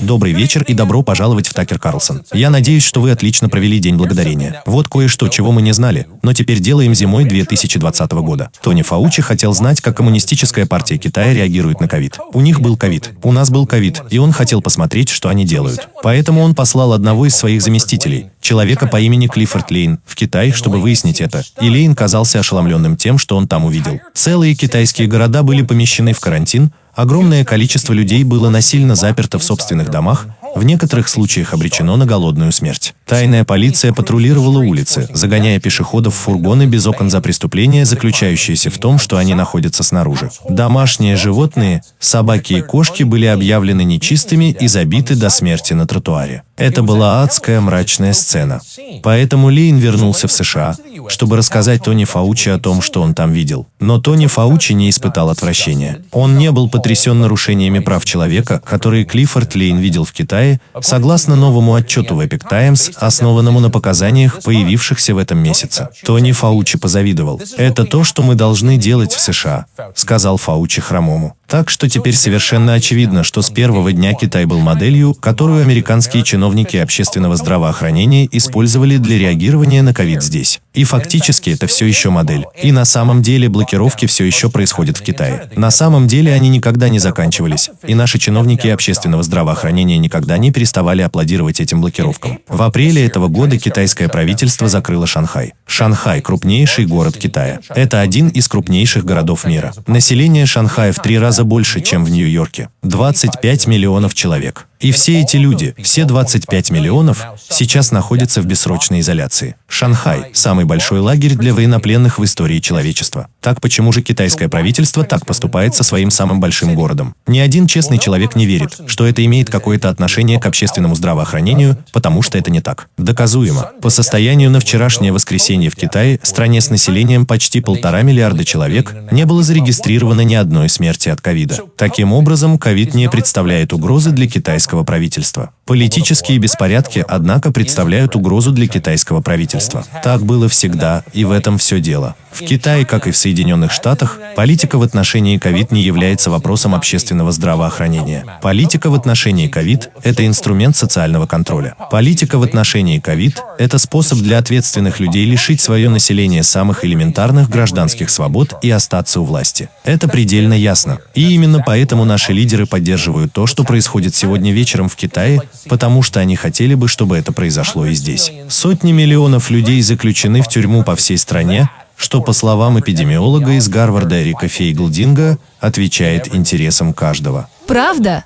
Добрый вечер и добро пожаловать в Такер Карлсон. Я надеюсь, что вы отлично провели День Благодарения. Вот кое-что, чего мы не знали, но теперь делаем зимой 2020 года. Тони Фаучи хотел знать, как Коммунистическая партия Китая реагирует на ковид. У них был ковид, у нас был ковид, и он хотел посмотреть, что они делают. Поэтому он послал одного из своих заместителей, человека по имени Клиффорд Лейн, в Китай, чтобы выяснить это. И Лейн казался ошеломленным тем, что он там увидел. Целые китайские города были помещены в карантин, Огромное количество людей было насильно заперто в собственных домах, в некоторых случаях обречено на голодную смерть. Тайная полиция патрулировала улицы, загоняя пешеходов в фургоны без окон за преступление, заключающееся в том, что они находятся снаружи. Домашние животные, собаки и кошки были объявлены нечистыми и забиты до смерти на тротуаре. Это была адская мрачная сцена. Поэтому Лейн вернулся в США, чтобы рассказать Тони Фаучи о том, что он там видел. Но Тони Фаучи не испытал отвращения. Он не был потрясен нарушениями прав человека, которые Клиффорд Лейн видел в Китае, Китае, согласно новому отчету в Epic Times, основанному на показаниях, появившихся в этом месяце. Тони Фаучи позавидовал. «Это то, что мы должны делать в США», — сказал Фаучи хромому. Так что теперь совершенно очевидно, что с первого дня Китай был моделью, которую американские чиновники общественного здравоохранения использовали для реагирования на ковид здесь. И фактически это все еще модель. И на самом деле блокировки все еще происходят в Китае. На самом деле они никогда не заканчивались. И наши чиновники общественного здравоохранения никогда не переставали аплодировать этим блокировкам. В апреле этого года китайское правительство закрыло Шанхай. Шанхай – крупнейший город Китая. Это один из крупнейших городов мира. Население Шанхая в три раза раза больше, чем в Нью-Йорке. 25 миллионов человек. И все эти люди, все 25 миллионов, сейчас находятся в бессрочной изоляции. Шанхай – самый большой лагерь для военнопленных в истории человечества. Так почему же китайское правительство так поступает со своим самым большим городом? Ни один честный человек не верит, что это имеет какое-то отношение к общественному здравоохранению, потому что это не так. Доказуемо. По состоянию на вчерашнее воскресенье в Китае, стране с населением почти полтора миллиарда человек, не было зарегистрировано ни одной смерти от ковида. Таким образом, ковид не представляет угрозы для китайского китайского правительства. Политические беспорядки, однако, представляют угрозу для китайского правительства. Так было всегда, и в этом все дело. В Китае, как и в Соединенных Штатах, политика в отношении ковид не является вопросом общественного здравоохранения. Политика в отношении ковид – это инструмент социального контроля. Политика в отношении ковид – это способ для ответственных людей лишить свое население самых элементарных гражданских свобод и остаться у власти. Это предельно ясно. И именно поэтому наши лидеры поддерживают то, что происходит сегодня вечером в Китае, потому что они хотели бы, чтобы это произошло и здесь. Сотни миллионов людей заключены в тюрьму по всей стране, что, по словам эпидемиолога из Гарварда Эрика Фейглдинга, отвечает интересам каждого. Правда?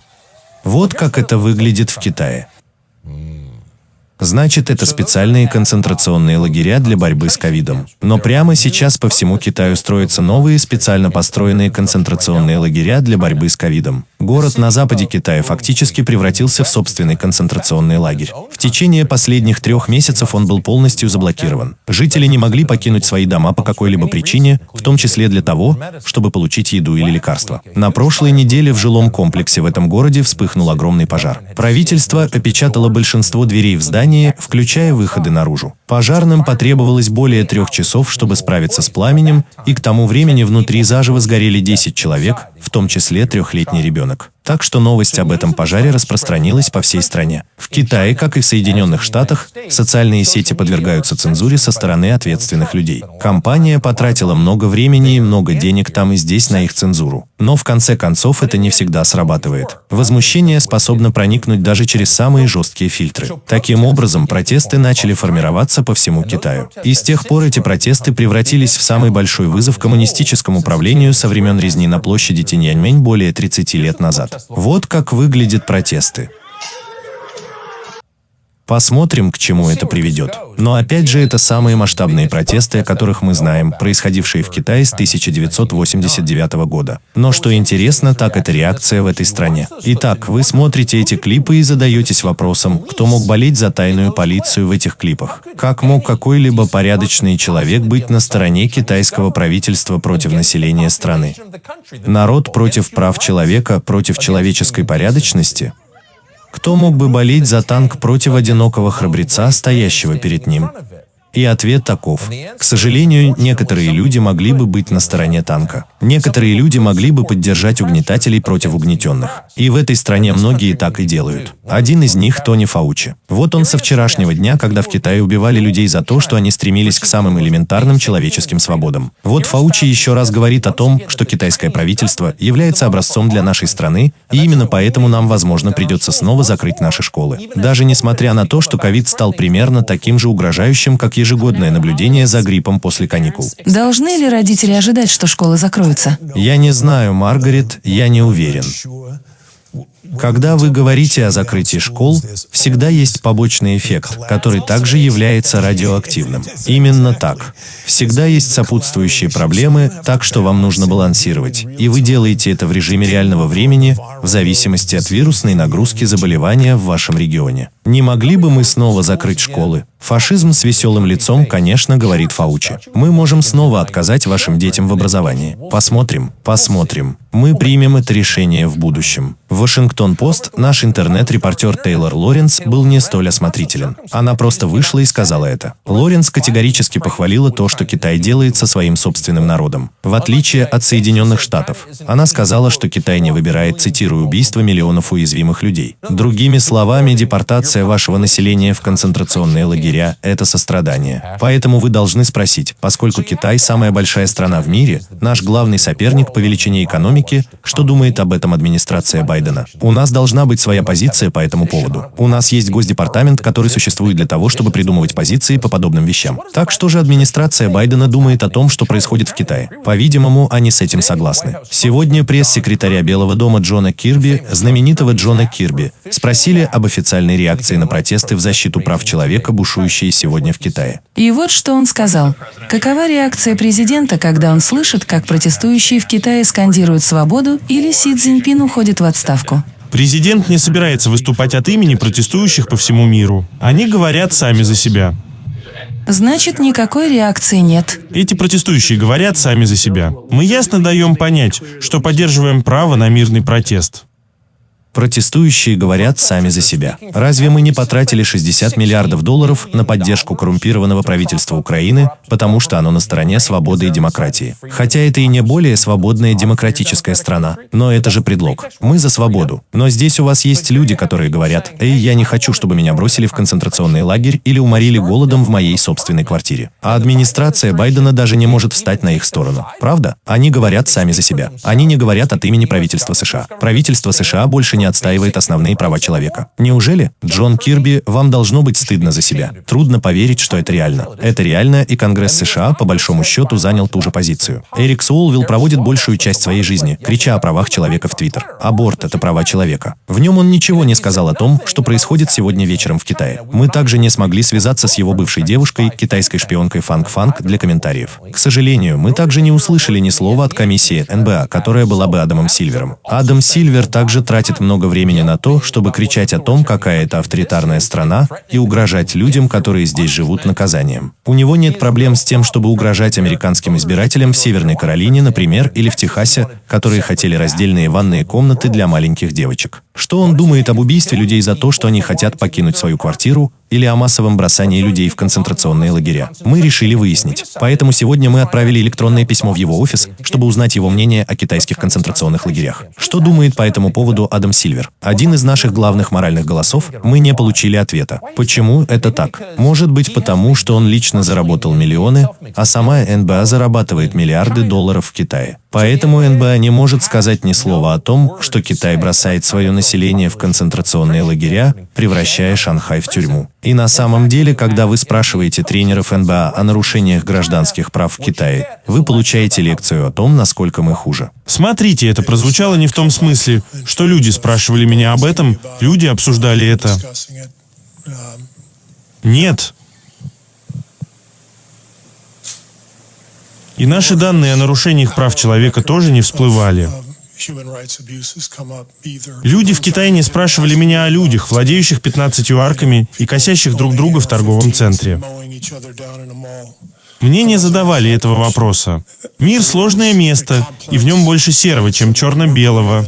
Вот как это выглядит в Китае. Значит, это специальные концентрационные лагеря для борьбы с ковидом. Но прямо сейчас по всему Китаю строятся новые специально построенные концентрационные лагеря для борьбы с ковидом. Город на западе Китая фактически превратился в собственный концентрационный лагерь. В течение последних трех месяцев он был полностью заблокирован. Жители не могли покинуть свои дома по какой-либо причине, в том числе для того, чтобы получить еду или лекарства. На прошлой неделе в жилом комплексе в этом городе вспыхнул огромный пожар. Правительство опечатало большинство дверей в здании, включая выходы наружу. Пожарным потребовалось более трех часов, чтобы справиться с пламенем, и к тому времени внутри заживо сгорели 10 человек, в том числе трехлетний ребенок. Так что новость об этом пожаре распространилась по всей стране. В Китае, как и в Соединенных Штатах, социальные сети подвергаются цензуре со стороны ответственных людей. Компания потратила много времени и много денег там и здесь на их цензуру. Но в конце концов это не всегда срабатывает. Возмущение способно проникнуть даже через самые жесткие фильтры. Таким образом, протесты начали формироваться по всему Китаю. И с тех пор эти протесты превратились в самый большой вызов коммунистическому правлению со времен резни на площади Тиньяньмэнь более 30 лет назад. Вот как выглядят протесты. Посмотрим, к чему это приведет. Но опять же, это самые масштабные протесты, о которых мы знаем, происходившие в Китае с 1989 года. Но что интересно, так это реакция в этой стране. Итак, вы смотрите эти клипы и задаетесь вопросом, кто мог болеть за тайную полицию в этих клипах? Как мог какой-либо порядочный человек быть на стороне китайского правительства против населения страны? Народ против прав человека, против человеческой порядочности? Кто мог бы болеть за танк против одинокого храбреца, стоящего перед ним? И ответ таков. К сожалению, некоторые люди могли бы быть на стороне танка. Некоторые люди могли бы поддержать угнетателей против угнетенных. И в этой стране многие так и делают. Один из них – Тони Фаучи. Вот он со вчерашнего дня, когда в Китае убивали людей за то, что они стремились к самым элементарным человеческим свободам. Вот Фаучи еще раз говорит о том, что китайское правительство является образцом для нашей страны, и именно поэтому нам, возможно, придется снова закрыть наши школы. Даже несмотря на то, что ковид стал примерно таким же угрожающим, как ежегодное наблюдение за гриппом после каникул. Должны ли родители ожидать, что школы закроются? Я не знаю, Маргарет, я не уверен. Когда вы говорите о закрытии школ, всегда есть побочный эффект, который также является радиоактивным. Именно так. Всегда есть сопутствующие проблемы, так что вам нужно балансировать. И вы делаете это в режиме реального времени, в зависимости от вирусной нагрузки заболевания в вашем регионе. Не могли бы мы снова закрыть школы? Фашизм с веселым лицом, конечно, говорит Фаучи. Мы можем снова отказать вашим детям в образовании. Посмотрим, посмотрим. Мы примем это решение в будущем. В Вашингтон-Пост наш интернет-репортер Тейлор Лоренс был не столь осмотрителен. Она просто вышла и сказала это. Лоренс категорически похвалила то, что Китай делает со своим собственным народом. В отличие от Соединенных Штатов. Она сказала, что Китай не выбирает, цитирую, убийство миллионов уязвимых людей. Другими словами, депортация вашего населения в концентрационные лагеря – это сострадание. Поэтому вы должны спросить, поскольку Китай – самая большая страна в мире, наш главный соперник по величине экономики, что думает об этом администрация Байдена? У нас должна быть своя позиция по этому поводу. У нас есть Госдепартамент, который существует для того, чтобы придумывать позиции по подобным вещам. Так что же администрация Байдена думает о том, что происходит в Китае? По-видимому, они с этим согласны. Сегодня пресс-секретаря Белого дома Джона Кирби, знаменитого Джона Кирби, спросили об официальной реакции на протесты в защиту прав человека, бушующие сегодня в Китае. И вот что он сказал. Какова реакция президента, когда он слышит, как протестующие в Китае скандируют свободу или Си Цзиньпин уходит в отставку? Президент не собирается выступать от имени протестующих по всему миру. Они говорят сами за себя. Значит, никакой реакции нет. Эти протестующие говорят сами за себя. Мы ясно даем понять, что поддерживаем право на мирный протест. Протестующие говорят сами за себя. Разве мы не потратили 60 миллиардов долларов на поддержку коррумпированного правительства Украины, потому что оно на стороне свободы и демократии? Хотя это и не более свободная демократическая страна, но это же предлог. Мы за свободу. Но здесь у вас есть люди, которые говорят, «Эй, я не хочу, чтобы меня бросили в концентрационный лагерь или уморили голодом в моей собственной квартире». А администрация Байдена даже не может встать на их сторону. Правда? Они говорят сами за себя. Они не говорят от имени правительства США. Правительство США больше не не отстаивает основные права человека. Неужели? Джон Кирби, вам должно быть стыдно за себя. Трудно поверить, что это реально. Это реально, и Конгресс США, по большому счету, занял ту же позицию. Эрик Суолвилл проводит большую часть своей жизни, крича о правах человека в Твиттер. Аборт – это права человека. В нем он ничего не сказал о том, что происходит сегодня вечером в Китае. Мы также не смогли связаться с его бывшей девушкой, китайской шпионкой Фанг Фанг, для комментариев. К сожалению, мы также не услышали ни слова от комиссии НБА, которая была бы Адамом Сильвером. Адам Сильвер также тратит много много времени на то, чтобы кричать о том, какая это авторитарная страна, и угрожать людям, которые здесь живут, наказанием. У него нет проблем с тем, чтобы угрожать американским избирателям в Северной Каролине, например, или в Техасе, которые хотели раздельные ванные комнаты для маленьких девочек. Что он думает об убийстве людей за то, что они хотят покинуть свою квартиру, или о массовом бросании людей в концентрационные лагеря. Мы решили выяснить. Поэтому сегодня мы отправили электронное письмо в его офис, чтобы узнать его мнение о китайских концентрационных лагерях. Что думает по этому поводу Адам Сильвер? Один из наших главных моральных голосов, мы не получили ответа. Почему это так? Может быть потому, что он лично заработал миллионы, а сама НБА зарабатывает миллиарды долларов в Китае. Поэтому НБА не может сказать ни слова о том, что Китай бросает свое население в концентрационные лагеря, превращая Шанхай в тюрьму. И на самом деле, когда вы спрашиваете тренеров НБА о нарушениях гражданских прав в Китае, вы получаете лекцию о том, насколько мы хуже. Смотрите, это прозвучало не в том смысле, что люди спрашивали меня об этом, люди обсуждали это. Нет, И наши данные о нарушениях прав человека тоже не всплывали. Люди в Китае не спрашивали меня о людях, владеющих 15 арками и косящих друг друга в торговом центре. Мне не задавали этого вопроса. Мир — сложное место, и в нем больше серого, чем черно-белого.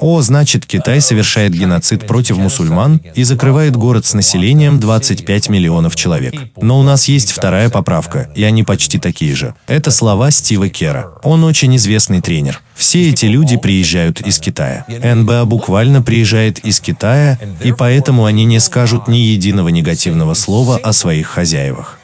О, значит, Китай совершает геноцид против мусульман и закрывает город с населением 25 миллионов человек. Но у нас есть вторая поправка, и они почти такие же. Это слова Стива Кера. Он очень известный тренер. Все эти люди приезжают из Китая. НБА буквально приезжает из Китая, и поэтому они не скажут ни единого негативного слова о своих хозяевах.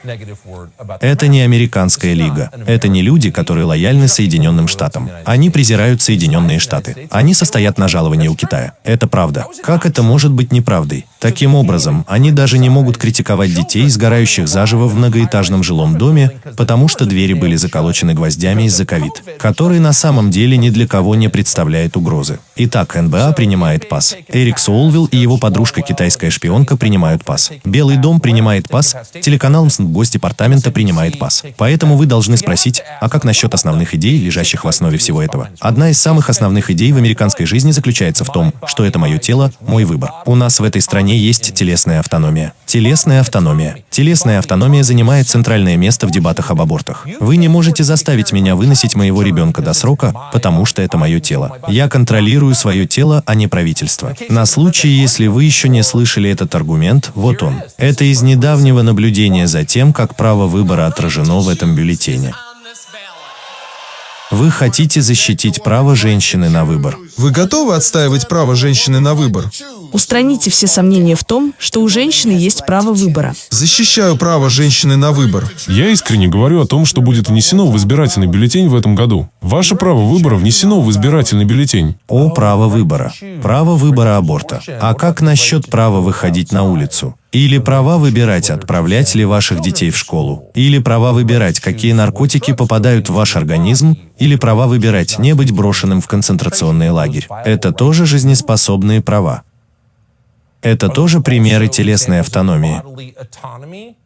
Это не американская лига. Это не люди, которые лояльны Соединенным Штатам. Они презирают Соединенные Штаты. Они состоят на жаловании у Китая. Это правда. Как это может быть неправдой? Таким образом, они даже не могут критиковать детей, сгорающих заживо в многоэтажном жилом доме, потому что двери были заколочены гвоздями из-за ковид, который на самом деле ни для кого не представляет угрозы. Итак, НБА принимает пас. Эрик Соулвилл и его подружка китайская шпионка принимают пас. Белый дом принимает пас, телеканал Госдепартамента принимает пас. Поэтому вы должны спросить, а как насчет основных идей, лежащих в основе всего этого? Одна из самых основных идей в американской жизни заключается в том, что это мое тело, мой выбор. У нас в этой стране есть телесная автономия. Телесная автономия. Телесная автономия занимает центральное место в дебатах об абортах. Вы не можете заставить меня выносить моего ребенка до срока, потому что это мое тело. Я контролирую свое тело, а не правительство. На случай, если вы еще не слышали этот аргумент, вот он. Это из недавнего наблюдения за тем, как право выбора отражено в этом бюллетене. Вы хотите защитить право женщины на выбор. Вы готовы отстаивать право женщины на выбор? Устраните все сомнения в том, что у женщины есть право выбора. Защищаю право женщины на выбор. Я искренне говорю о том, что будет внесено в избирательный бюллетень в этом году. Ваше право выбора внесено в избирательный бюллетень. О, право выбора. Право выбора аборта. А как насчет права выходить на улицу? Или права выбирать, отправлять ли ваших детей в школу. Или права выбирать, какие наркотики попадают в ваш организм. Или права выбирать, не быть брошенным в концентрационный лагерь. Это тоже жизнеспособные права. Это тоже примеры телесной автономии.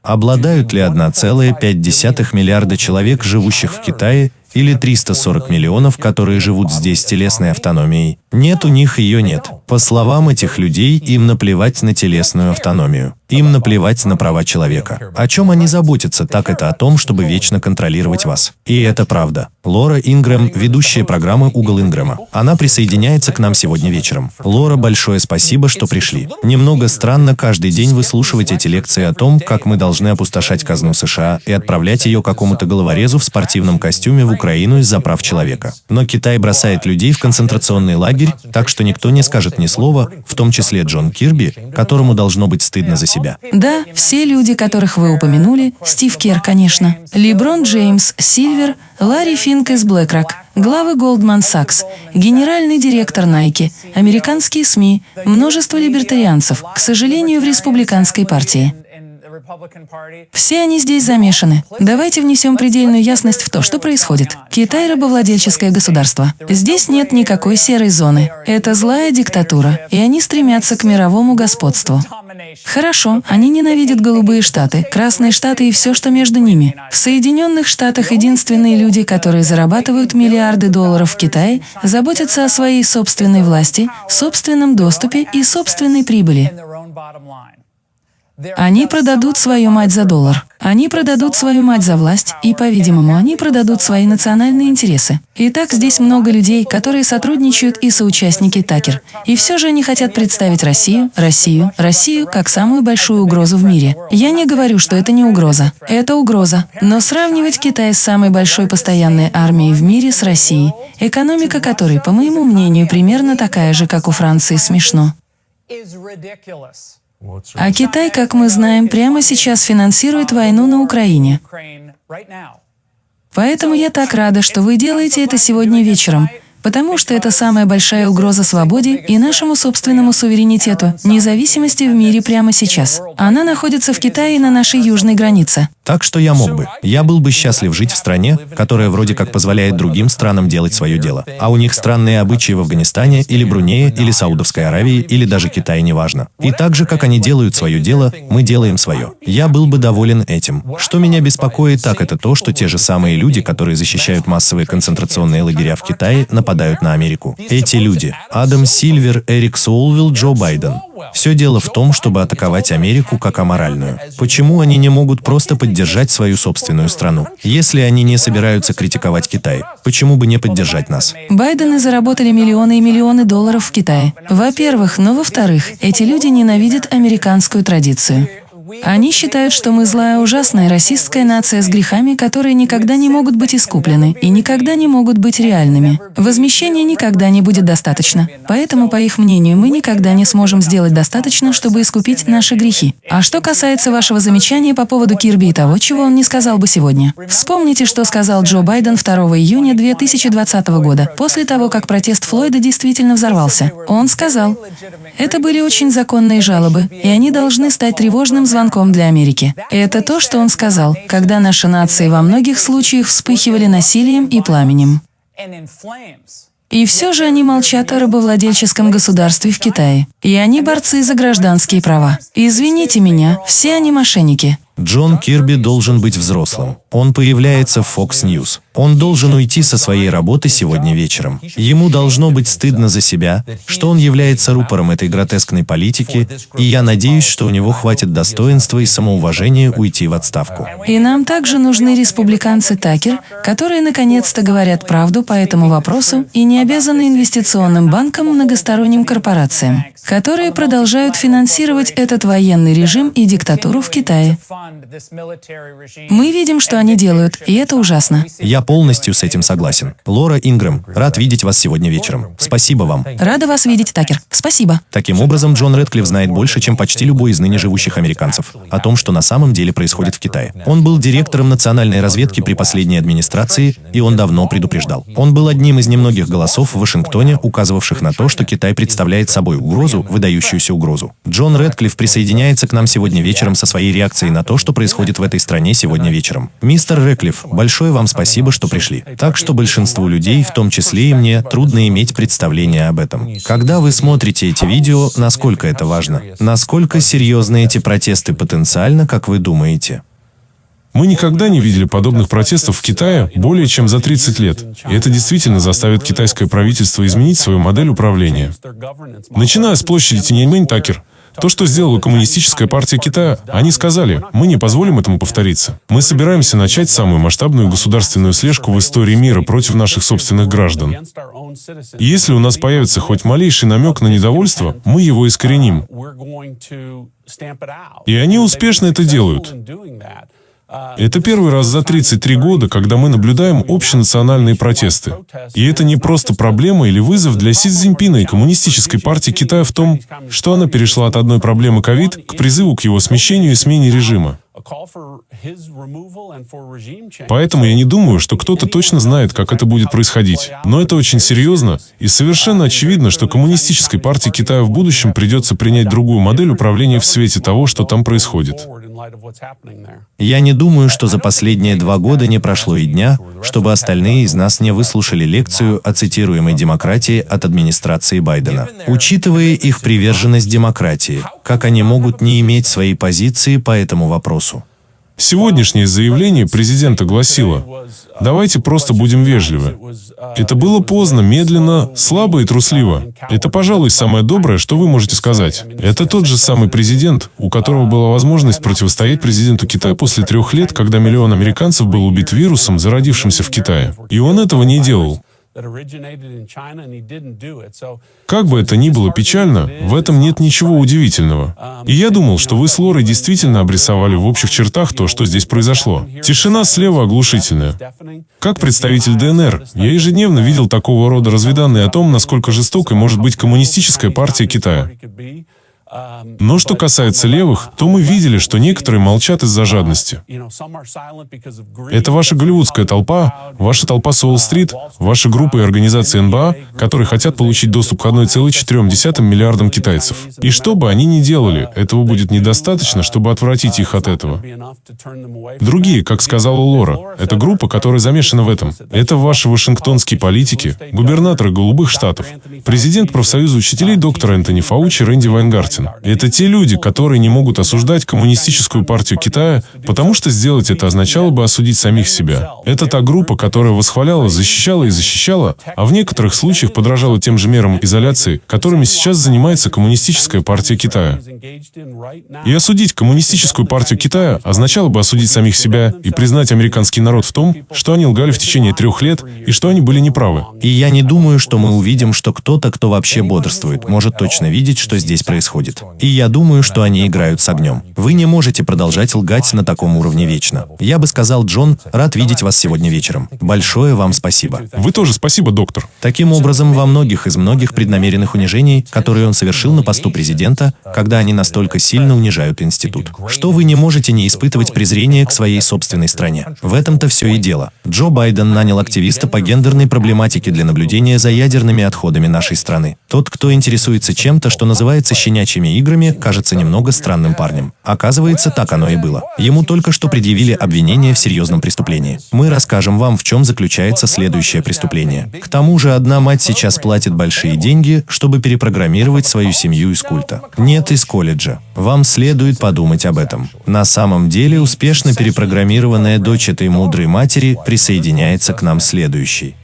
Обладают ли 1,5 миллиарда человек, живущих в Китае, или 340 миллионов, которые живут здесь с телесной автономией. Нет, у них ее нет. По словам этих людей, им наплевать на телесную автономию. Им наплевать на права человека. О чем они заботятся, так это о том, чтобы вечно контролировать вас. И это правда. Лора Ингрэм, ведущая программы «Угол Ингрэма». Она присоединяется к нам сегодня вечером. Лора, большое спасибо, что пришли. Немного странно каждый день выслушивать эти лекции о том, как мы должны опустошать казну США и отправлять ее какому-то головорезу в спортивном костюме в Украину из-за прав человека. Но Китай бросает людей в концентрационный лагерь, так что никто не скажет ни слова, в том числе Джон Кирби, которому должно быть стыдно за себя. Да, все люди, которых вы упомянули, Стив Кер, конечно, Леброн Джеймс, Сильвер, Ларри Финк из BlackRock, главы Goldman Sachs, генеральный директор Nike, американские СМИ, множество либертарианцев, к сожалению, в республиканской партии. Все они здесь замешаны. Давайте внесем предельную ясность в то, что происходит. Китай – рабовладельческое государство. Здесь нет никакой серой зоны. Это злая диктатура, и они стремятся к мировому господству. Хорошо, они ненавидят голубые штаты, красные штаты и все, что между ними. В Соединенных Штатах единственные люди, которые зарабатывают миллиарды долларов в Китае, заботятся о своей собственной власти, собственном доступе и собственной прибыли. Они продадут свою мать за доллар. Они продадут свою мать за власть, и, по-видимому, они продадут свои национальные интересы. Итак, здесь много людей, которые сотрудничают и соучастники Такер. И все же они хотят представить Россию, Россию, Россию как самую большую угрозу в мире. Я не говорю, что это не угроза. Это угроза. Но сравнивать Китай с самой большой постоянной армией в мире с Россией, экономика которой, по моему мнению, примерно такая же, как у Франции, смешно. А Китай, как мы знаем, прямо сейчас финансирует войну на Украине. Поэтому я так рада, что вы делаете это сегодня вечером, потому что это самая большая угроза свободе и нашему собственному суверенитету, независимости в мире прямо сейчас. Она находится в Китае на нашей южной границе. Так что я мог бы. Я был бы счастлив жить в стране, которая вроде как позволяет другим странам делать свое дело. А у них странные обычаи в Афганистане или Брунее или Саудовской Аравии или даже Китае, неважно. И так же, как они делают свое дело, мы делаем свое. Я был бы доволен этим. Что меня беспокоит, так это то, что те же самые люди, которые защищают массовые концентрационные лагеря в Китае, нападают на Америку. Эти люди – Адам Сильвер, Эрик Соулвилл, Джо Байден. Все дело в том, чтобы атаковать Америку как аморальную. Почему они не могут просто поддержать поддержать свою собственную страну. Если они не собираются критиковать Китай, почему бы не поддержать нас? Байдены заработали миллионы и миллионы долларов в Китае. Во-первых, но во-вторых, эти люди ненавидят американскую традицию. Они считают, что мы злая, ужасная расистская нация с грехами, которые никогда не могут быть искуплены и никогда не могут быть реальными. Возмещения никогда не будет достаточно. Поэтому, по их мнению, мы никогда не сможем сделать достаточно, чтобы искупить наши грехи. А что касается вашего замечания по поводу Кирби и того, чего он не сказал бы сегодня. Вспомните, что сказал Джо Байден 2 июня 2020 года, после того, как протест Флойда действительно взорвался. Он сказал, это были очень законные жалобы, и они должны стать тревожным звонком для Америки. Это то, что он сказал, когда наши нации во многих случаях вспыхивали насилием и пламенем. И все же они молчат о рабовладельческом государстве в Китае. И они борцы за гражданские права. Извините меня, все они мошенники. Джон Кирби должен быть взрослым. Он появляется в Fox News. Он должен уйти со своей работы сегодня вечером. Ему должно быть стыдно за себя, что он является рупором этой гротескной политики, и я надеюсь, что у него хватит достоинства и самоуважения уйти в отставку. И нам также нужны республиканцы Такер, которые наконец-то говорят правду по этому вопросу и не обязаны инвестиционным банкам, многосторонним корпорациям, которые продолжают финансировать этот военный режим и диктатуру в Китае. Мы видим, что они делают, и это ужасно. Я полностью с этим согласен. Лора Ингрэм, рад видеть вас сегодня вечером. Спасибо вам. Рада вас видеть, Такер. Спасибо. Таким образом, Джон Редклифф знает больше, чем почти любой из ныне живущих американцев, о том, что на самом деле происходит в Китае. Он был директором национальной разведки при последней администрации, и он давно предупреждал. Он был одним из немногих голосов в Вашингтоне, указывавших на то, что Китай представляет собой угрозу, выдающуюся угрозу. Джон Редклифф присоединяется к нам сегодня вечером со своей реакцией на то, что происходит в этой стране сегодня вечером. Мистер Редклифф, большое вам спасибо, что пришли. Так что большинству людей, в том числе и мне, трудно иметь представление об этом. Когда вы смотрите эти видео, насколько это важно? Насколько серьезны эти протесты потенциально, как вы думаете? Мы никогда не видели подобных протестов в Китае более чем за 30 лет. И это действительно заставит китайское правительство изменить свою модель управления. Начиная с площади Тиньаньмэнь Такер, то, что сделала Коммунистическая партия Китая, они сказали, мы не позволим этому повториться. Мы собираемся начать самую масштабную государственную слежку в истории мира против наших собственных граждан. И если у нас появится хоть малейший намек на недовольство, мы его искореним. И они успешно это делают. Это первый раз за 33 года, когда мы наблюдаем общенациональные протесты. И это не просто проблема или вызов для Си Цзиньпина и Коммунистической партии Китая в том, что она перешла от одной проблемы ковид к призыву к его смещению и смене режима. Поэтому я не думаю, что кто-то точно знает, как это будет происходить. Но это очень серьезно, и совершенно очевидно, что Коммунистической партии Китая в будущем придется принять другую модель управления в свете того, что там происходит. Я не думаю, что за последние два года не прошло и дня, чтобы остальные из нас не выслушали лекцию о цитируемой демократии от администрации Байдена. Учитывая их приверженность демократии, как они могут не иметь своей позиции по этому вопросу? Сегодняшнее заявление президента гласило, давайте просто будем вежливы. Это было поздно, медленно, слабо и трусливо. Это, пожалуй, самое доброе, что вы можете сказать. Это тот же самый президент, у которого была возможность противостоять президенту Китая после трех лет, когда миллион американцев был убит вирусом, зародившимся в Китае. И он этого не делал. Как бы это ни было печально, в этом нет ничего удивительного. И я думал, что вы с Лорой действительно обрисовали в общих чертах то, что здесь произошло. Тишина слева оглушительная. Как представитель ДНР, я ежедневно видел такого рода разведанные о том, насколько жестокой может быть коммунистическая партия Китая. Но что касается левых, то мы видели, что некоторые молчат из-за жадности. Это ваша голливудская толпа, ваша толпа Солл-стрит, ваши группы и организации НБА, которые хотят получить доступ к 1,4 миллиардам китайцев. И что бы они ни делали, этого будет недостаточно, чтобы отвратить их от этого. Другие, как сказала Лора, это группа, которая замешана в этом. Это ваши вашингтонские политики, губернаторы голубых штатов, президент профсоюза учителей доктор Энтони Фаучи Рэнди Вайнгартен. Карлсон. Это те люди, которые не могут осуждать коммунистическую партию Китая, потому что сделать это означало бы осудить самих себя. Это та группа, которая восхваляла, защищала и защищала, а в некоторых случаях подражала тем же мерам изоляции, которыми сейчас занимается коммунистическая партия Китая. И осудить коммунистическую партию Китая означало бы осудить самих себя и признать американский народ в том, что они лгали в течение трех лет и что они были неправы. И я не думаю, что мы увидим, что кто-то, кто вообще бодрствует, может точно видеть, что здесь происходит. И я думаю, что они играют с огнем. Вы не можете продолжать лгать на таком уровне вечно. Я бы сказал, Джон, рад видеть вас сегодня вечером. Большое вам спасибо. Вы тоже спасибо, доктор. Таким образом, во многих из многих преднамеренных унижений, которые он совершил на посту президента, когда они настолько сильно унижают институт, что вы не можете не испытывать презрение к своей собственной стране. В этом-то все и дело. Джо Байден нанял активиста по гендерной проблематике для наблюдения за ядерными отходами нашей страны. Тот, кто интересуется чем-то, что называется щенячьими играми, кажется немного странным парнем. Оказывается, так оно и было. Ему только что предъявили обвинение в серьезном преступлении. Мы расскажем вам, в чем заключается следующее преступление. К тому же, одна мать сейчас платит большие деньги, чтобы перепрограммировать свою семью из культа. Нет, из колледжа. Вам следует подумать об этом. На самом деле, успешно перепрограммированная дочь этой мудрой матери присоединяется к нам следующей.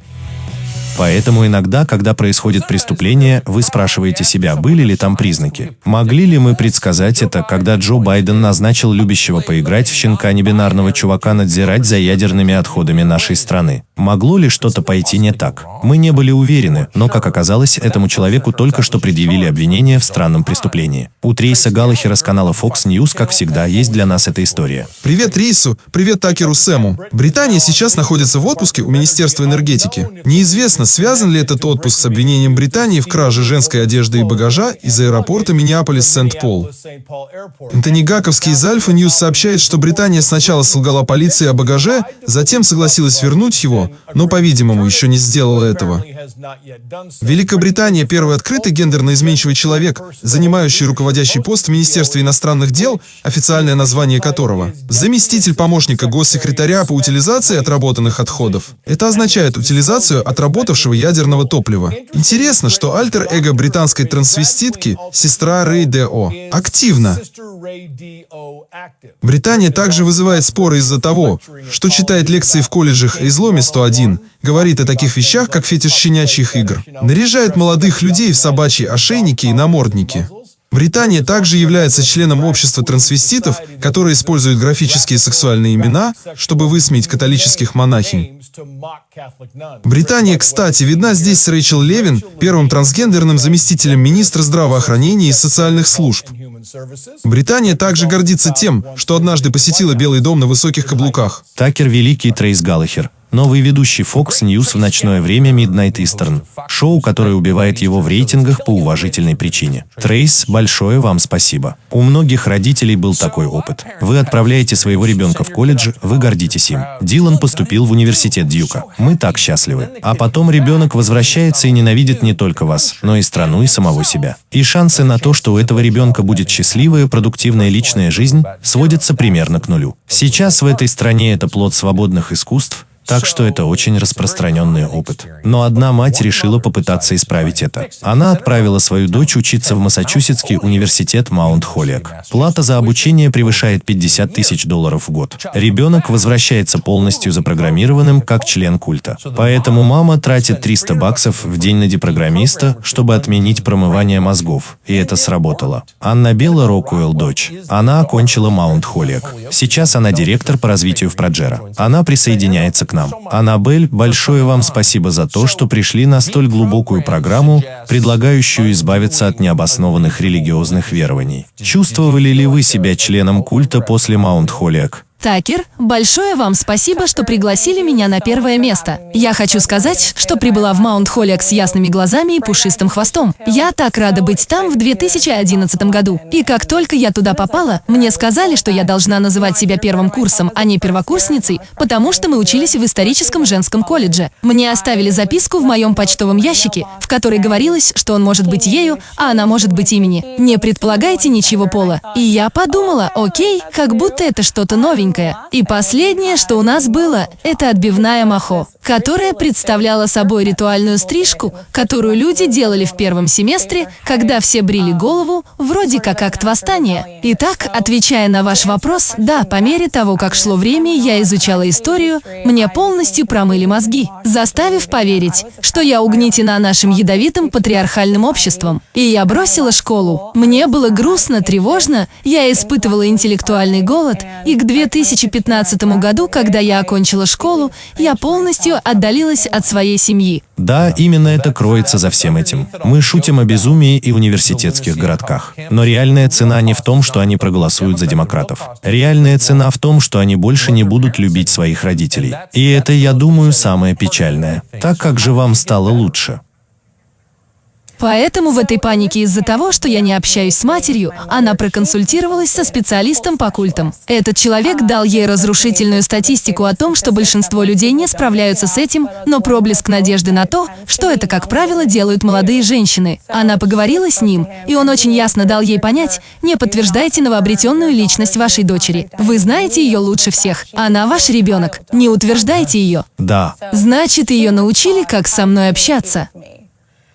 Поэтому иногда, когда происходит преступление, вы спрашиваете себя, были ли там признаки. Могли ли мы предсказать это, когда Джо Байден назначил любящего поиграть в щенка небинарного чувака надзирать за ядерными отходами нашей страны? Могло ли что-то пойти не так? Мы не были уверены, но, как оказалось, этому человеку только что предъявили обвинение в странном преступлении. У Трейса Галлахера с канала Fox News, как всегда, есть для нас эта история. Привет Рису, привет Такеру Сэму. Британия сейчас находится в отпуске у Министерства энергетики. Неизвестно, связан ли этот отпуск с обвинением Британии в краже женской одежды и багажа из аэропорта Миннеаполис-Сент-Пол. Антони Гаковский из Alpha News сообщает, что Британия сначала солгала полиции о багаже, затем согласилась вернуть его, но, по-видимому, еще не сделала этого. Великобритания – первый открытый гендерно изменчивый человек, занимающий руководящий пост в Министерстве иностранных дел, официальное название которого – заместитель помощника госсекретаря по утилизации отработанных отходов. Это означает утилизацию отработавшего ядерного топлива. Интересно, что альтер-эго британской трансвеститки, сестра Рэй Д.О., активна. Британия также вызывает споры из-за того, что читает лекции в колледжах изломе 101, говорит о таких вещах, как фетиш щенячьих игр, наряжает молодых людей в собачьи ошейники и намордники. Британия также является членом общества трансвеститов, которое использует графические сексуальные имена, чтобы высмеять католических монахинь. Британия, кстати, видна здесь с Рэйчел Левин, первым трансгендерным заместителем министра здравоохранения и социальных служб. Британия также гордится тем, что однажды посетила Белый дом на высоких каблуках. Такер Великий Трейс Галлахер. Новый ведущий Fox News в ночное время Midnight Eastern. Шоу, которое убивает его в рейтингах по уважительной причине. Трейс, большое вам спасибо. У многих родителей был такой опыт. Вы отправляете своего ребенка в колледж, вы гордитесь им. Дилан поступил в университет Дьюка. Мы так счастливы. А потом ребенок возвращается и ненавидит не только вас, но и страну и самого себя. И шансы на то, что у этого ребенка будет счастливая, продуктивная личная жизнь, сводятся примерно к нулю. Сейчас в этой стране это плод свободных искусств, так что это очень распространенный опыт. Но одна мать решила попытаться исправить это. Она отправила свою дочь учиться в Массачусетский университет Маунт Холлиак. Плата за обучение превышает 50 тысяч долларов в год. Ребенок возвращается полностью запрограммированным как член культа. Поэтому мама тратит 300 баксов в день на депрограммиста, чтобы отменить промывание мозгов. И это сработало. Анна Белла Рокуэлл дочь. Она окончила Маунт Холлиак. Сейчас она директор по развитию в Проджера. Она присоединяется к нам нам. Аннабель, большое вам спасибо за то, что пришли на столь глубокую программу, предлагающую избавиться от необоснованных религиозных верований. Чувствовали ли вы себя членом культа после Маунт Холлиак? Такер, большое вам спасибо, что пригласили меня на первое место. Я хочу сказать, что прибыла в Маунт Холлиак с ясными глазами и пушистым хвостом. Я так рада быть там в 2011 году. И как только я туда попала, мне сказали, что я должна называть себя первым курсом, а не первокурсницей, потому что мы учились в историческом женском колледже. Мне оставили записку в моем почтовом ящике, в которой говорилось, что он может быть ею, а она может быть имени. Не предполагайте ничего пола. И я подумала, окей, как будто это что-то новенькое новенькое. И последнее, что у нас было, это отбивная махо, которая представляла собой ритуальную стрижку, которую люди делали в первом семестре, когда все брили голову, вроде как акт восстания. Итак, отвечая на ваш вопрос, да, по мере того, как шло время, я изучала историю, мне полностью промыли мозги, заставив поверить, что я угнетена нашим ядовитым патриархальным обществом. И я бросила школу. Мне было грустно, тревожно, я испытывала интеллектуальный голод, и к 2015 году, когда я окончила школу, я полностью отдалилась от своей семьи. Да, именно это кроется за всем этим. Мы шутим о безумии и университетских городках. Но реальная цена не в том, что они проголосуют за демократов. Реальная цена в том, что они больше не будут любить своих родителей. И это, я думаю, самое печальное. Так как же вам стало лучше? Поэтому в этой панике из-за того, что я не общаюсь с матерью, она проконсультировалась со специалистом по культам. Этот человек дал ей разрушительную статистику о том, что большинство людей не справляются с этим, но проблеск надежды на то, что это, как правило, делают молодые женщины. Она поговорила с ним, и он очень ясно дал ей понять, не подтверждайте новообретенную личность вашей дочери. Вы знаете ее лучше всех. Она ваш ребенок. Не утверждайте ее. Да. Значит, ее научили, как со мной общаться.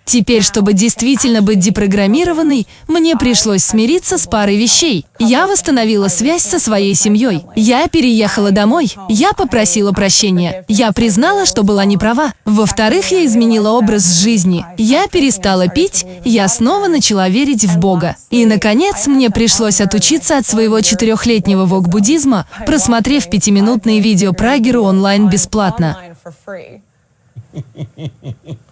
Теперь, чтобы действительно быть депрограммированной, мне пришлось смириться с парой вещей. Я восстановила связь со своей семьей. Я переехала домой. Я попросила прощения. Я признала, что была не права. Во-вторых, я изменила образ жизни. Я перестала пить, я снова начала верить в Бога. И, наконец, мне пришлось отучиться от своего четырехлетнего вок-буддизма, просмотрев пятиминутные видео Прагеру онлайн бесплатно.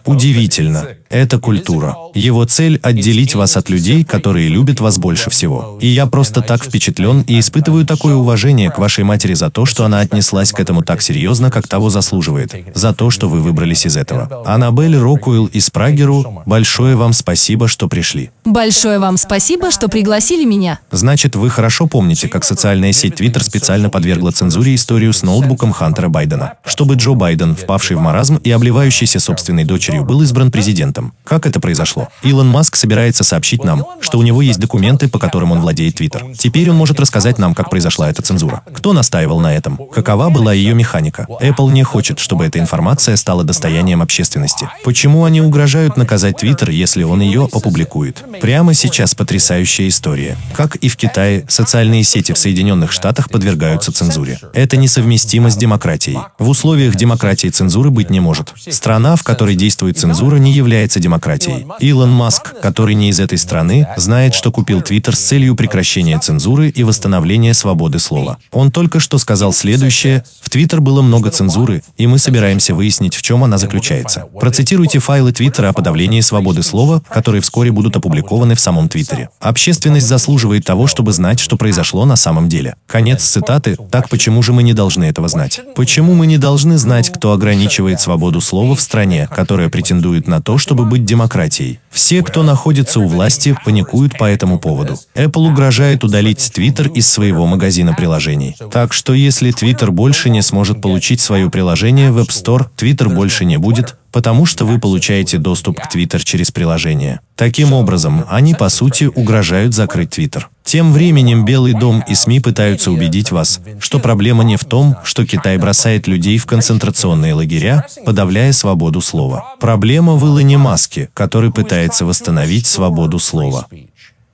Удивительно. Это культура. Его цель – отделить вас от людей, которые любят вас больше всего. И я просто так впечатлен и испытываю такое уважение к вашей матери за то, что она отнеслась к этому так серьезно, как того заслуживает. За то, что вы выбрались из этого. Аннабель Рокуэлл из Прагеру, большое вам спасибо, что пришли. Большое вам спасибо, что пригласили меня. Значит, вы хорошо помните, как социальная сеть Twitter специально подвергла цензуре историю с ноутбуком Хантера Байдена, чтобы Джо Байден, впавший в маразм и обливающийся собственной дочерью, был избран президентом. Как это произошло? Илон Маск собирается сообщить нам, что у него есть документы, по которым он владеет Twitter. Теперь он может рассказать нам, как произошла эта цензура. Кто настаивал на этом? Какова была ее механика? Apple не хочет, чтобы эта информация стала достоянием общественности. Почему они угрожают наказать Twitter, если он ее опубликует? Прямо сейчас потрясающая история. Как и в Китае, социальные сети в Соединенных Штатах подвергаются цензуре. Это несовместимо с демократией. В условиях демократии цензуры быть не может. Страна, в которой действует цензура, не является демократией. Илон Маск, который не из этой страны, знает, что купил Твиттер с целью прекращения цензуры и восстановления свободы слова. Он только что сказал следующее. В Твиттер было много цензуры, и мы собираемся выяснить, в чем она заключается. Процитируйте файлы Твиттера о подавлении свободы слова, которые вскоре будут опубликованы в самом Твиттере. Общественность заслуживает того, чтобы знать, что произошло на самом деле. Конец цитаты. Так почему же мы не должны этого знать? Почему мы не должны знать, кто ограничивает свободу слова в стране, которая претендует на то, чтобы быть демократией? Все, кто находится у власти, паникуют по этому поводу. Apple угрожает удалить Twitter из своего магазина приложений. Так что если Twitter больше не сможет получить свое приложение в App Store, Twitter больше не будет, потому что вы получаете доступ к Twitter через приложение. Таким образом, они по сути угрожают закрыть Twitter. Тем временем Белый дом и СМИ пытаются убедить вас, что проблема не в том, что Китай бросает людей в концентрационные лагеря, подавляя свободу слова. Проблема в Илоне Маске, который пытается восстановить свободу слова.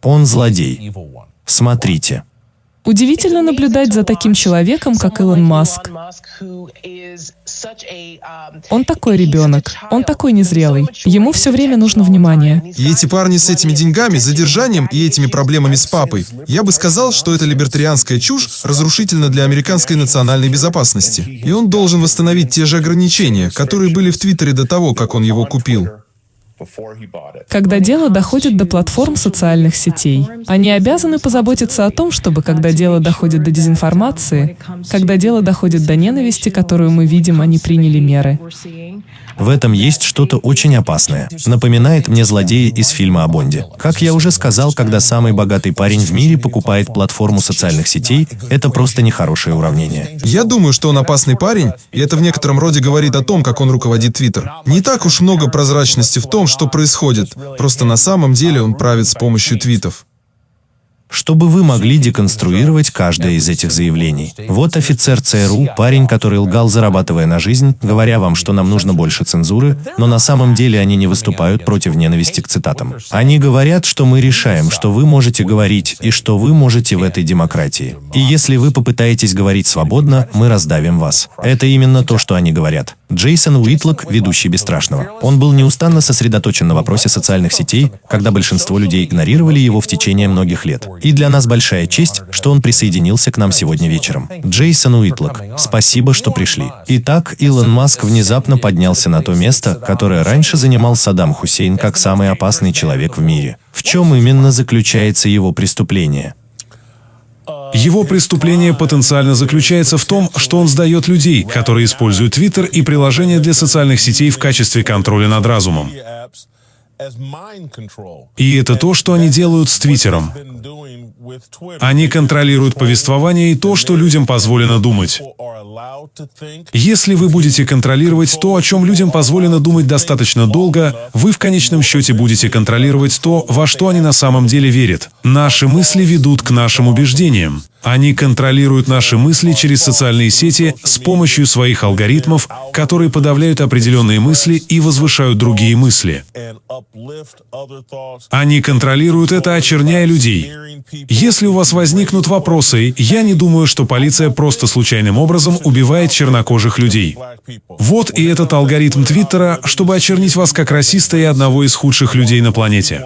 Он злодей. Смотрите. Удивительно наблюдать за таким человеком, как Илон Маск. Он такой ребенок, он такой незрелый. Ему все время нужно внимание. И эти парни с этими деньгами, задержанием и этими проблемами с папой, я бы сказал, что это либертарианская чушь разрушительна для американской национальной безопасности. И он должен восстановить те же ограничения, которые были в Твиттере до того, как он его купил. Когда дело доходит до платформ социальных сетей, они обязаны позаботиться о том, чтобы когда дело доходит до дезинформации, когда дело доходит до ненависти, которую мы видим, они приняли меры. В этом есть что-то очень опасное. Напоминает мне злодея из фильма о Бонде. Как я уже сказал, когда самый богатый парень в мире покупает платформу социальных сетей, это просто нехорошее уравнение. Я думаю, что он опасный парень, и это в некотором роде говорит о том, как он руководит Твиттер. Не так уж много прозрачности в том, что происходит, просто на самом деле он правит с помощью твитов. Чтобы вы могли деконструировать каждое из этих заявлений. Вот офицер ЦРУ, парень, который лгал, зарабатывая на жизнь, говоря вам, что нам нужно больше цензуры, но на самом деле они не выступают против ненависти к цитатам. Они говорят, что мы решаем, что вы можете говорить и что вы можете в этой демократии. И если вы попытаетесь говорить свободно, мы раздавим вас. Это именно то, что они говорят. Джейсон Уитлок, ведущий «Бесстрашного». Он был неустанно сосредоточен на вопросе социальных сетей, когда большинство людей игнорировали его в течение многих лет. И для нас большая честь, что он присоединился к нам сегодня вечером. Джейсон Уитлок, спасибо, что пришли. Итак, Илон Маск внезапно поднялся на то место, которое раньше занимал Саддам Хусейн как самый опасный человек в мире. В чем именно заключается его преступление? Его преступление потенциально заключается в том, что он сдает людей, которые используют Твиттер и приложения для социальных сетей в качестве контроля над разумом. И это то, что они делают с Твиттером. Они контролируют повествование и то, что людям позволено думать. Если вы будете контролировать то, о чем людям позволено думать достаточно долго, вы в конечном счете будете контролировать то, во что они на самом деле верят. Наши мысли ведут к нашим убеждениям. Они контролируют наши мысли через социальные сети с помощью своих алгоритмов, которые подавляют определенные мысли и возвышают другие мысли. Они контролируют это, очерняя людей. Если у вас возникнут вопросы, я не думаю, что полиция просто случайным образом убивает чернокожих людей. Вот и этот алгоритм Твиттера, чтобы очернить вас как расиста и одного из худших людей на планете.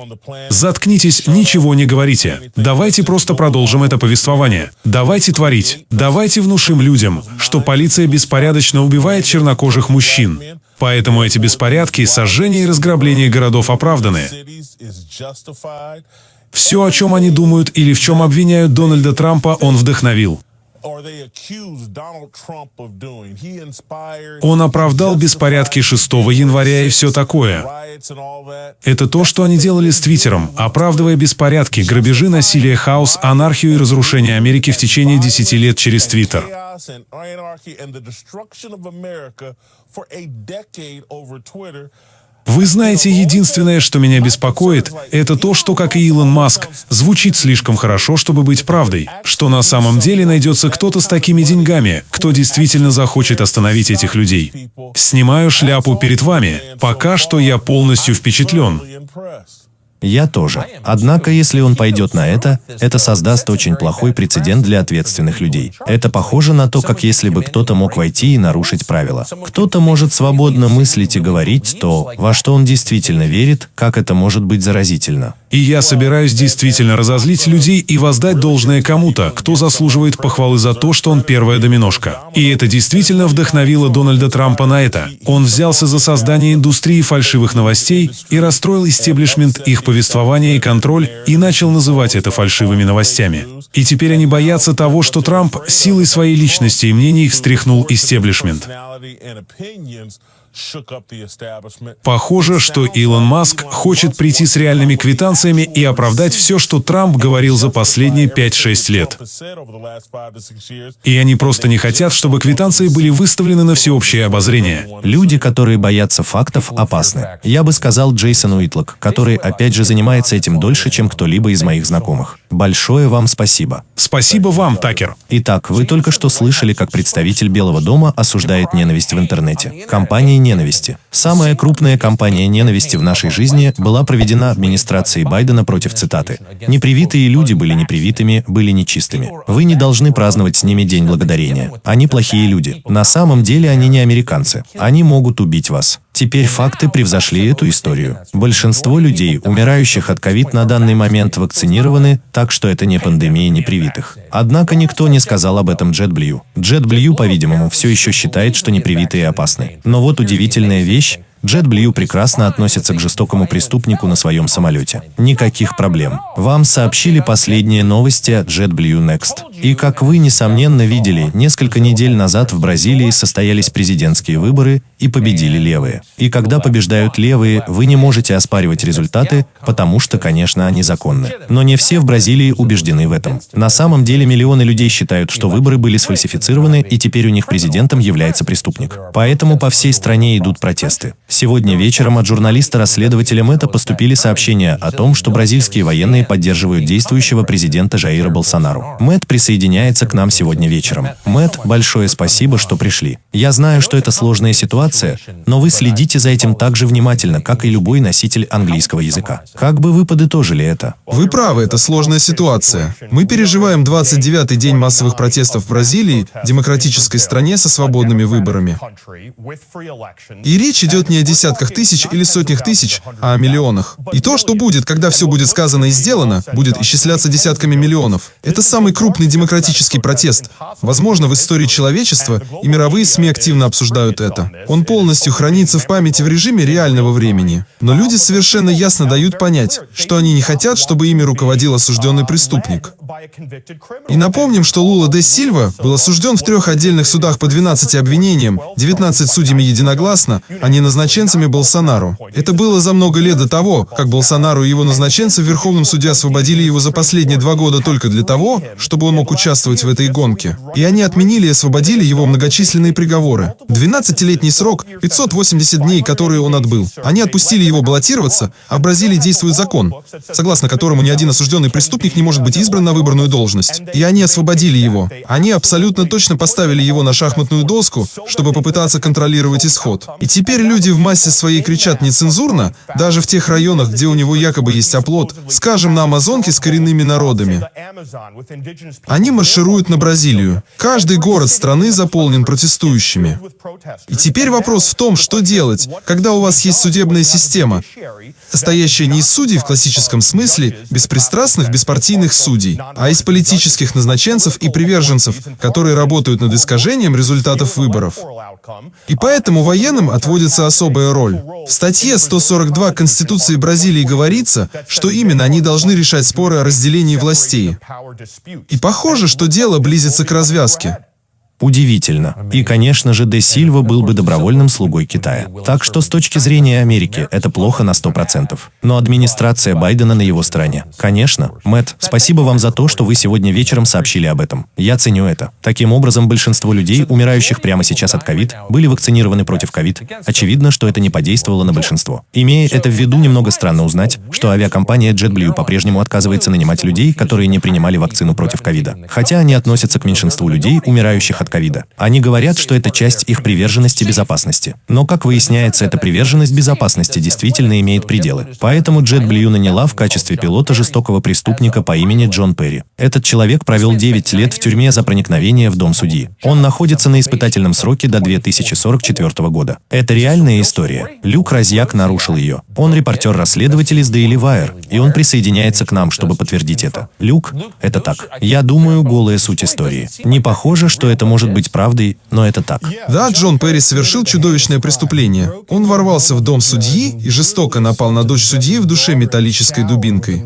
Заткнитесь, ничего не говорите. Давайте просто продолжим это повествование. Давайте творить. Давайте внушим людям, что полиция беспорядочно убивает чернокожих мужчин. Поэтому эти беспорядки, сожжения и разграбления городов оправданы. Все, о чем они думают или в чем обвиняют Дональда Трампа, он вдохновил. Он оправдал беспорядки 6 января и все такое. Это то, что они делали с Твиттером, оправдывая беспорядки, грабежи, насилие, хаос, анархию и разрушение Америки в течение 10 лет через Твиттер. Вы знаете, единственное, что меня беспокоит, это то, что, как и Илон Маск, звучит слишком хорошо, чтобы быть правдой. Что на самом деле найдется кто-то с такими деньгами, кто действительно захочет остановить этих людей. Снимаю шляпу перед вами. Пока что я полностью впечатлен. Я тоже. Однако, если он пойдет на это, это создаст очень плохой прецедент для ответственных людей. Это похоже на то, как если бы кто-то мог войти и нарушить правила. Кто-то может свободно мыслить и говорить то, во что он действительно верит, как это может быть заразительно. И я собираюсь действительно разозлить людей и воздать должное кому-то, кто заслуживает похвалы за то, что он первая доминошка. И это действительно вдохновило Дональда Трампа на это. Он взялся за создание индустрии фальшивых новостей и расстроил истеблишмент их повествования и контроль и начал называть это фальшивыми новостями. И теперь они боятся того, что Трамп силой своей личности и мнений встряхнул истеблишмент. Похоже, что Илон Маск хочет прийти с реальными квитанциями и оправдать все, что Трамп говорил за последние 5-6 лет. И они просто не хотят, чтобы квитанции были выставлены на всеобщее обозрение. Люди, которые боятся фактов, опасны. Я бы сказал Джейсон Уитлок, который, опять же, занимается этим дольше, чем кто-либо из моих знакомых. Большое вам спасибо. Спасибо вам, Такер. Итак, вы только что слышали, как представитель Белого дома осуждает ненависть в интернете. Компания ненависти. Самая крупная кампания ненависти в нашей жизни была проведена администрацией Байдена против цитаты. Непривитые люди были непривитыми, были нечистыми. Вы не должны праздновать с ними День Благодарения. Они плохие люди. На самом деле они не американцы. Они могут убить вас. Теперь факты превзошли эту историю. Большинство людей, умирающих от ковид на данный момент вакцинированы, так что это не пандемия непривитых. Однако никто не сказал об этом JetBlue. JetBlue, по-видимому, все еще считает, что непривитые опасны. Но вот удивительная вещь, JetBlue прекрасно относится к жестокому преступнику на своем самолете. Никаких проблем. Вам сообщили последние новости от JetBlue Next. И как вы, несомненно, видели, несколько недель назад в Бразилии состоялись президентские выборы, и победили левые. И когда побеждают левые, вы не можете оспаривать результаты, потому что, конечно, они законны. Но не все в Бразилии убеждены в этом. На самом деле миллионы людей считают, что выборы были сфальсифицированы, и теперь у них президентом является преступник. Поэтому по всей стране идут протесты. Сегодня вечером от журналиста-расследователя Мэтта поступили сообщения о том, что бразильские военные поддерживают действующего президента Жаира Болсонару. Мэтт присоединяется к нам сегодня вечером. Мэтт, большое спасибо, что пришли. Я знаю, что это сложная ситуация, но вы следите за этим так же внимательно, как и любой носитель английского языка. Как бы вы подытожили это? Вы правы, это сложная ситуация. Мы переживаем 29-й день массовых протестов в Бразилии, демократической стране со свободными выборами. И речь идет не о десятках тысяч или сотнях тысяч, а о миллионах. И то, что будет, когда все будет сказано и сделано, будет исчисляться десятками миллионов. Это самый крупный демократический протест. Возможно, в истории человечества, и мировые СМИ активно обсуждают это. Он полностью хранится в памяти в режиме реального времени. Но люди совершенно ясно дают понять, что они не хотят, чтобы ими руководил осужденный преступник. И напомним, что Лула де Сильва был осужден в трех отдельных судах по 12 обвинениям, 19 судьями единогласно, а не назначенцами Болсонару. Это было за много лет до того, как Болсонару и его назначенцы в Верховном суде освободили его за последние два года только для того, чтобы он мог участвовать в этой гонке. И они отменили и освободили его многочисленные приговоры. 12-летний срок, 580 дней, которые он отбыл. Они отпустили его баллотироваться, а в Бразилии действует закон, согласно которому ни один осужденный преступник не может быть избран на выборную должность. И они освободили его. Они абсолютно точно поставили его на шахматную доску, чтобы попытаться контролировать исход. И теперь люди в массе своей кричат нецензурно, даже в тех районах, где у него якобы есть оплот, скажем, на Амазонке с коренными народами. Они маршируют на Бразилию. Каждый город страны заполнен протестующими. И теперь вопрос в том, что делать, когда у вас есть судебная система, состоящая не из судей в классическом смысле, беспристрастных, беспартийных судей, а из политических назначенцев и приверженцев, которые работают над искажением результатов выборов. И поэтому военным отводится особая роль. В статье 142 Конституции Бразилии говорится, что именно они должны решать споры о разделении властей. И похоже, что дело близится к развязке. Удивительно. И, конечно же, Де Сильва был бы добровольным слугой Китая. Так что с точки зрения Америки это плохо на 100%. Но администрация Байдена на его стороне. Конечно. Мэтт, спасибо вам за то, что вы сегодня вечером сообщили об этом. Я ценю это. Таким образом, большинство людей, умирающих прямо сейчас от ковид, были вакцинированы против ковид. Очевидно, что это не подействовало на большинство. Имея это в виду, немного странно узнать, что авиакомпания JetBlue по-прежнему отказывается нанимать людей, которые не принимали вакцину против ковида. Хотя они относятся к меньшинству людей, умирающих от ковида. Они говорят, что это часть их приверженности безопасности. Но, как выясняется, эта приверженность безопасности действительно имеет пределы. Поэтому JetBlue наняла в качестве пилота жестокого преступника по имени Джон Перри. Этот человек провел 9 лет в тюрьме за проникновение в дом судьи. Он находится на испытательном сроке до 2044 года. Это реальная история. Люк Розьяк нарушил ее. Он репортер-расследователь из Daily Wire, и он присоединяется к нам, чтобы подтвердить это. Люк, это так. Я думаю, голая суть истории. Не похоже, что это может быть правдой, но это так. Да, Джон Перри совершил чудовищное преступление. Он ворвался в дом судьи и жестоко напал на дочь судьи в душе металлической дубинкой.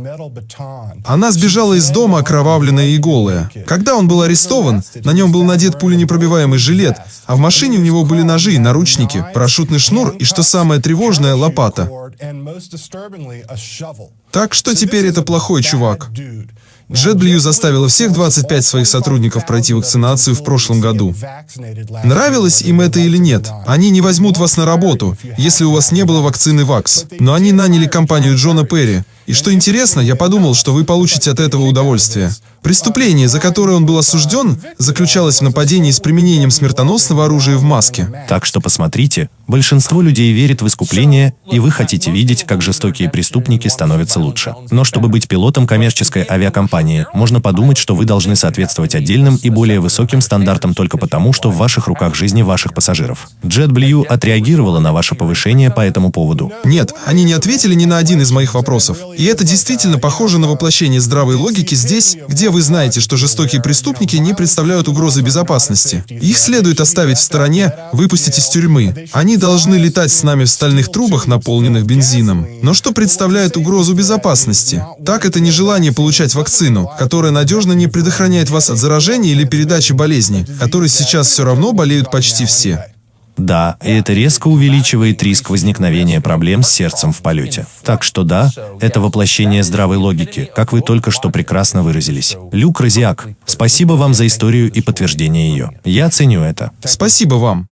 Она сбежала из дома, окровавленная и голая. Когда он был арестован, на нем был надет пуленепробиваемый жилет, а в машине у него были ножи, наручники, парашютный шнур и, что самое тревожное, лопата. Так что теперь это плохой чувак. JetBlue заставила всех 25 своих сотрудников пройти вакцинацию в прошлом году. Нравилось им это или нет, они не возьмут вас на работу, если у вас не было вакцины ВАКС. Но они наняли компанию Джона Перри. И что интересно, я подумал, что вы получите от этого удовольствие. Преступление, за которое он был осужден, заключалось в нападении с применением смертоносного оружия в маске. Так что посмотрите, большинство людей верит в искупление, и вы хотите видеть, как жестокие преступники становятся лучше. Но чтобы быть пилотом коммерческой авиакомпании, можно подумать, что вы должны соответствовать отдельным и более высоким стандартам только потому, что в ваших руках жизни ваших пассажиров. JetBlue отреагировала на ваше повышение по этому поводу. Нет, они не ответили ни на один из моих вопросов. И это действительно похоже на воплощение здравой логики здесь, где вы знаете, что жестокие преступники не представляют угрозы безопасности. Их следует оставить в стороне, выпустить из тюрьмы. Они должны летать с нами в стальных трубах, наполненных бензином. Но что представляет угрозу безопасности? Так это нежелание получать вакцину, которая надежно не предохраняет вас от заражения или передачи болезни, которой сейчас все равно болеют почти все. Да, и это резко увеличивает риск возникновения проблем с сердцем в полете. Так что да, это воплощение здравой логики, как вы только что прекрасно выразились. Люк Розиак, спасибо вам за историю и подтверждение ее. Я ценю это. Спасибо вам.